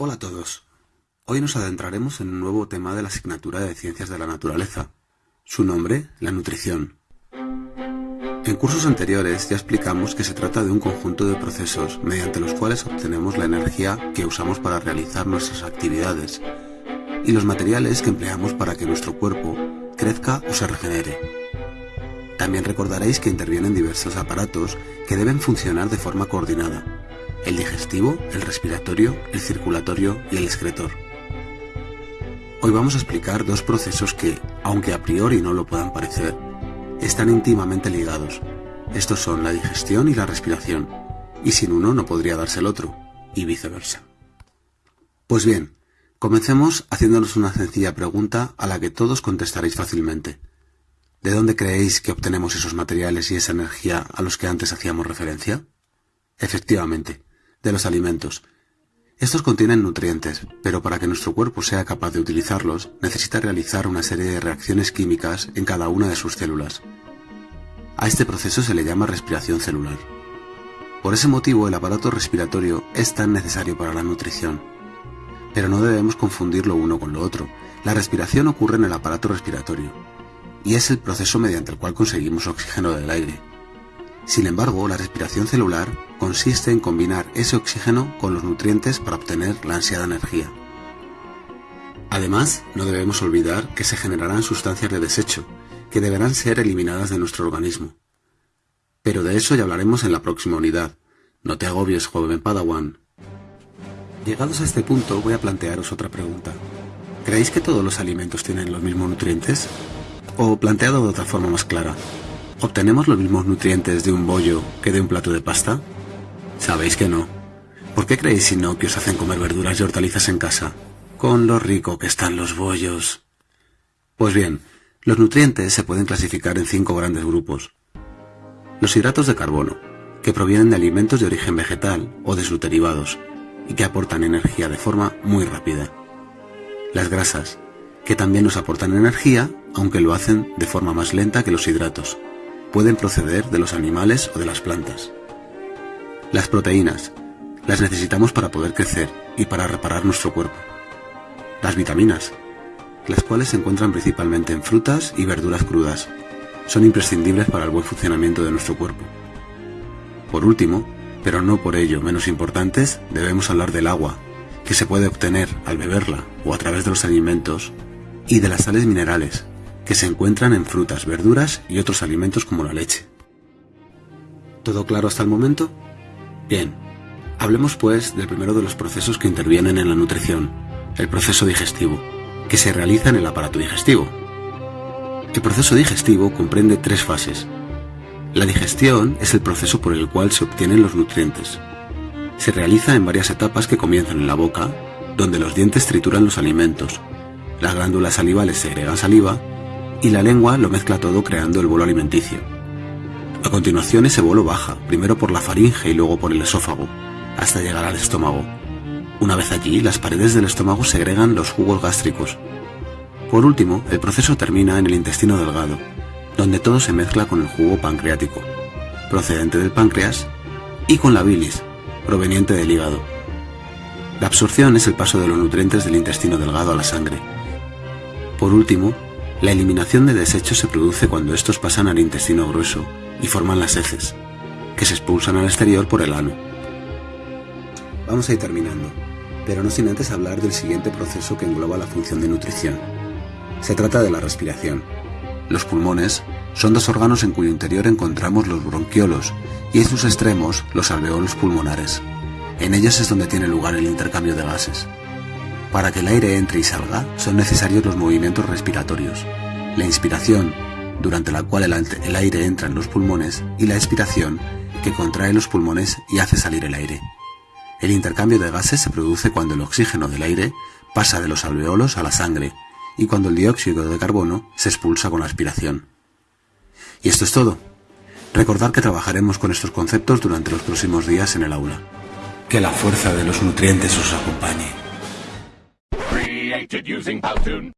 Hola a todos. Hoy nos adentraremos en un nuevo tema de la asignatura de Ciencias de la Naturaleza. Su nombre, la nutrición. En cursos anteriores ya explicamos que se trata de un conjunto de procesos mediante los cuales obtenemos la energía que usamos para realizar nuestras actividades y los materiales que empleamos para que nuestro cuerpo crezca o se regenere. También recordaréis que intervienen diversos aparatos que deben funcionar de forma coordinada. El digestivo, el respiratorio, el circulatorio y el excretor. Hoy vamos a explicar dos procesos que, aunque a priori no lo puedan parecer, están íntimamente ligados. Estos son la digestión y la respiración, y sin uno no podría darse el otro, y viceversa. Pues bien, comencemos haciéndonos una sencilla pregunta a la que todos contestaréis fácilmente. ¿De dónde creéis que obtenemos esos materiales y esa energía a los que antes hacíamos referencia? Efectivamente, de los alimentos. Estos contienen nutrientes, pero para que nuestro cuerpo sea capaz de utilizarlos, necesita realizar una serie de reacciones químicas en cada una de sus células. A este proceso se le llama respiración celular. Por ese motivo el aparato respiratorio es tan necesario para la nutrición. Pero no debemos confundir lo uno con lo otro. La respiración ocurre en el aparato respiratorio, y es el proceso mediante el cual conseguimos oxígeno del aire. Sin embargo, la respiración celular consiste en combinar ese oxígeno con los nutrientes para obtener la ansiada energía. Además, no debemos olvidar que se generarán sustancias de desecho, que deberán ser eliminadas de nuestro organismo. Pero de eso ya hablaremos en la próxima unidad. No te agobies, joven Padawan. Llegados a este punto, voy a plantearos otra pregunta. ¿Creéis que todos los alimentos tienen los mismos nutrientes? O planteado de otra forma más clara, ¿obtenemos los mismos nutrientes de un bollo que de un plato de pasta? Sabéis que no. ¿Por qué creéis si no que os hacen comer verduras y hortalizas en casa? Con lo rico que están los bollos. Pues bien, los nutrientes se pueden clasificar en cinco grandes grupos. Los hidratos de carbono, que provienen de alimentos de origen vegetal o de sus derivados, y que aportan energía de forma muy rápida. Las grasas, que también nos aportan energía, aunque lo hacen de forma más lenta que los hidratos. Pueden proceder de los animales o de las plantas. Las proteínas. Las necesitamos para poder crecer y para reparar nuestro cuerpo. Las vitaminas, las cuales se encuentran principalmente en frutas y verduras crudas. Son imprescindibles para el buen funcionamiento de nuestro cuerpo. Por último, pero no por ello menos importantes, debemos hablar del agua, que se puede obtener al beberla o a través de los alimentos y de las sales minerales, que se encuentran en frutas, verduras y otros alimentos como la leche. ¿Todo claro hasta el momento? Bien, hablemos pues del primero de los procesos que intervienen en la nutrición, el proceso digestivo, que se realiza en el aparato digestivo. El proceso digestivo comprende tres fases. La digestión es el proceso por el cual se obtienen los nutrientes. Se realiza en varias etapas que comienzan en la boca, donde los dientes trituran los alimentos, las glándulas salivales segregan saliva y la lengua lo mezcla todo creando el bolo alimenticio. A continuación ese bolo baja, primero por la faringe y luego por el esófago, hasta llegar al estómago. Una vez allí, las paredes del estómago segregan los jugos gástricos. Por último, el proceso termina en el intestino delgado, donde todo se mezcla con el jugo pancreático, procedente del páncreas, y con la bilis, proveniente del hígado. La absorción es el paso de los nutrientes del intestino delgado a la sangre, por último, la eliminación de desechos se produce cuando estos pasan al intestino grueso y forman las heces, que se expulsan al exterior por el ano. Vamos a ir terminando, pero no sin antes hablar del siguiente proceso que engloba la función de nutrición. Se trata de la respiración. Los pulmones son dos órganos en cuyo interior encontramos los bronquiolos y en sus extremos los alveolos pulmonares. En ellos es donde tiene lugar el intercambio de gases. Para que el aire entre y salga son necesarios los movimientos respiratorios, la inspiración, durante la cual el, aire entra en los pulmones, y la expiración, que contrae los pulmones y hace salir el aire. El intercambio de gases se produce cuando el oxígeno del aire pasa de los alveolos a la sangre y cuando el dióxido de carbono se expulsa con la aspiración. Y esto es todo. Recordad que trabajaremos con estos conceptos durante los próximos días en el aula. Que la fuerza de los nutrientes os acompañe. Using Powtoon.